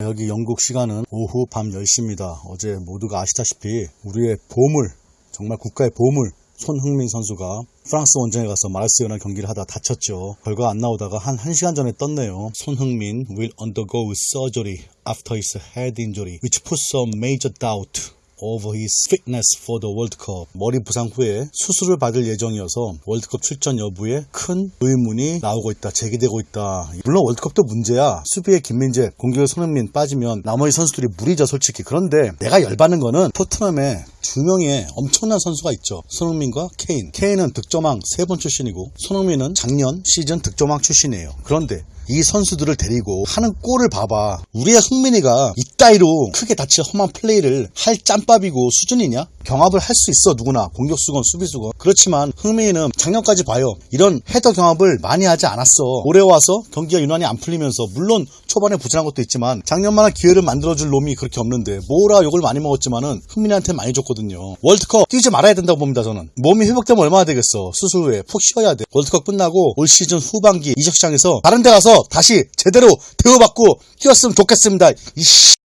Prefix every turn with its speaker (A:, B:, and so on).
A: 여기 영국 시간은 오후 밤 10시입니다. 어제 모두가 아시다시피 우리의 보물, 정말 국가의 보물, 손흥민 선수가 프랑스 원정에 가서 마르세유나 경기를 하다 다쳤죠. 결과 안 나오다가 한 1시간 전에 떴네요. 손흥민 will undergo surgery after his head injury, which puts some major doubt over his fitness for the World Cup. 머리 부상 후에 수술을 받을 예정이어서 월드컵 출전 여부에 큰 의문이 나오고 있다, 제기되고 있다. 물론 월드컵도 문제야. 수비에 김민재, 공격에 손흥민 빠지면 나머지 선수들이 무리죠, 솔직히. 그런데 내가 열받는 거는 토트넘에 두 명의 엄청난 선수가 있죠. 손흥민과 케인. 케인은 득점왕 세 번 출신이고 손흥민은 작년 시즌 득점왕 출신이에요. 그런데 이 선수들을 데리고 하는 꼴을 봐봐. 우리의 흥민이가 이따위로 크게 다칠 험한 플레이를 할 짬밥이고 수준이냐? 경합을 할 수 있어 누구나 공격수건 수비수건 그렇지만 흥민이는 작년까지 봐요. 이런 헤더 경합을 많이 하지 않았어. 올해 와서 경기가 유난히 안 풀리면서 물론 초반에 부진한 것도 있지만 작년만한 기회를 만들어줄 놈이 그렇게 없는데 뭐라 욕을 많이 먹었지만은 흥민이한테 많이 줬거든요. 월드컵 뛰지 말아야 된다고 봅니다 저는. 몸이 회복되면 얼마나 되겠어. 수술 후에 푹 쉬어야 돼. 월드컵 끝나고 올 시즌 후반기 이적 시장에서 다른 데 가서 다시 제대로 대우받고 뛰었으면 좋겠습니다. 이씨